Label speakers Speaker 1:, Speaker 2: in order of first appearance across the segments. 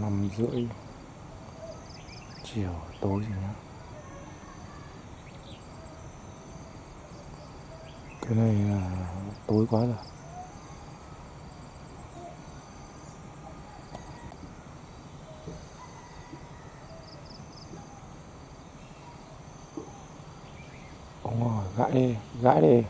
Speaker 1: năm rưỡi chiều tối rồi nhá cái này là tối quá rồi. Đúng rồi, gãi đi gãi đi.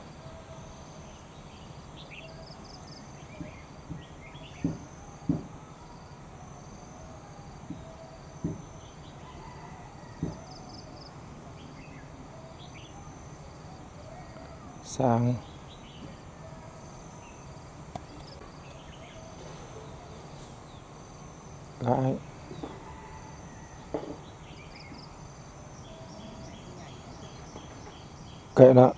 Speaker 1: Sang. Gãi kệ nó